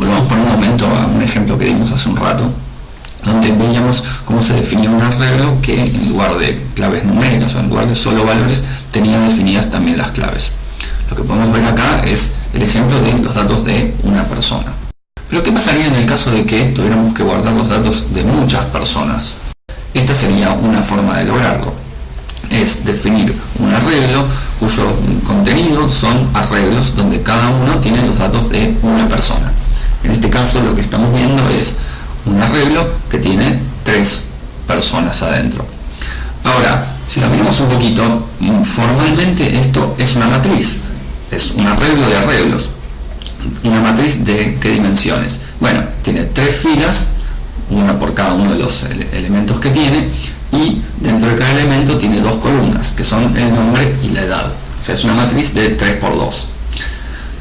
Volvamos por un momento a un ejemplo que dimos hace un rato, donde veíamos cómo se definía un arreglo que en lugar de claves numéricas o en lugar de solo valores tenía definidas también las claves. Lo que podemos ver acá es el ejemplo de los datos de una persona. Pero ¿qué pasaría en el caso de que tuviéramos que guardar los datos de muchas personas? Esta sería una forma de lograrlo. Es definir un arreglo cuyo contenido son arreglos donde cada uno tiene los datos de una persona. En este caso lo que estamos viendo es un arreglo que tiene tres personas adentro. Ahora, si lo miramos un poquito, formalmente esto es una matriz, es un arreglo de arreglos. ¿Una matriz de qué dimensiones? Bueno, tiene tres filas, una por cada uno de los elementos que tiene, y dentro de cada elemento tiene dos columnas, que son el nombre y la edad. O sea, es una matriz de 3 por 2.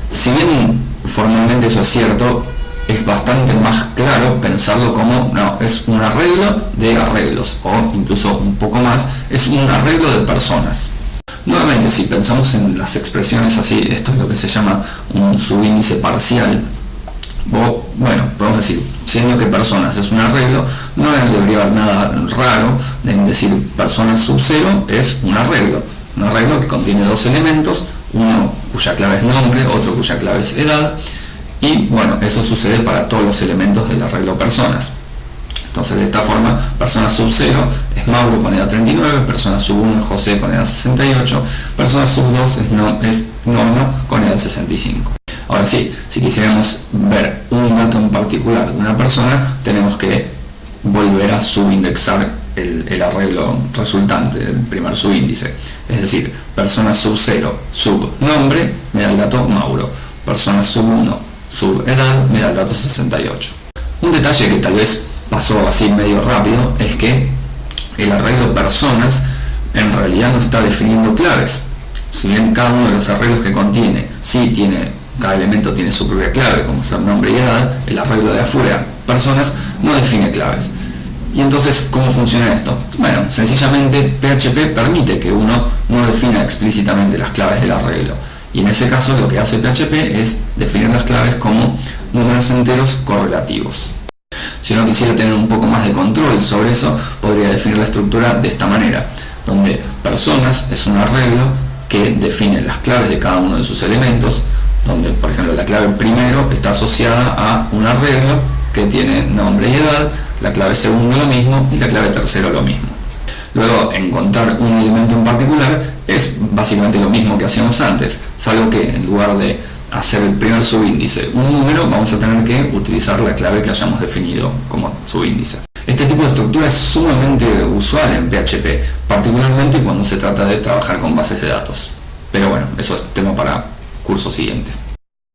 Si bien formalmente eso es cierto, es bastante más claro pensarlo como, no, es un arreglo de arreglos, o incluso un poco más, es un arreglo de personas. Nuevamente, si pensamos en las expresiones así, esto es lo que se llama un subíndice parcial, o, bueno, podemos decir, siendo que personas es un arreglo, no debería haber nada raro en decir personas sub cero es un arreglo, un arreglo que contiene dos elementos, uno cuya clave es nombre, otro cuya clave es edad, y bueno, eso sucede para todos los elementos del arreglo personas. Entonces de esta forma, persona sub 0 es Mauro con edad 39, persona sub 1 es José con edad 68, persona sub 2 es, no, Norma con edad 65. Ahora sí, si quisiéramos ver un dato en particular de una persona, tenemos que volver a subindexar el, arreglo resultante, el primer subíndice. Es decir, persona sub 0, sub nombre, me da el dato Mauro. Persona sub 1, su edad me da el dato 68. Un detalle que tal vez pasó así medio rápido es que el arreglo personas en realidad no está definiendo claves. Si bien cada uno de los arreglos que contiene, sí tiene, cada elemento tiene su propia clave, como ser nombre y edad, el arreglo de afuera, personas, no define claves. Y entonces, ¿cómo funciona esto? Bueno, sencillamente PHP permite que uno no defina explícitamente las claves del arreglo y en ese caso lo que hace PHP es definir las claves como números enteros correlativos. Si uno quisiera tener un poco más de control sobre eso, podría definir la estructura de esta manera, donde personas es un arreglo que define las claves de cada uno de sus elementos, donde por ejemplo la clave primero está asociada a un arreglo que tiene nombre y edad, la clave segundo lo mismo y la clave tercero lo mismo. Luego, encontrar un elemento en particular es básicamente lo mismo que hacíamos antes, salvo que en lugar de hacer el primer subíndice un número, vamos a tener que utilizar la clave que hayamos definido como subíndice. Este tipo de estructura es sumamente usual en PHP, particularmente cuando se trata de trabajar con bases de datos. Pero bueno, eso es tema para curso siguiente.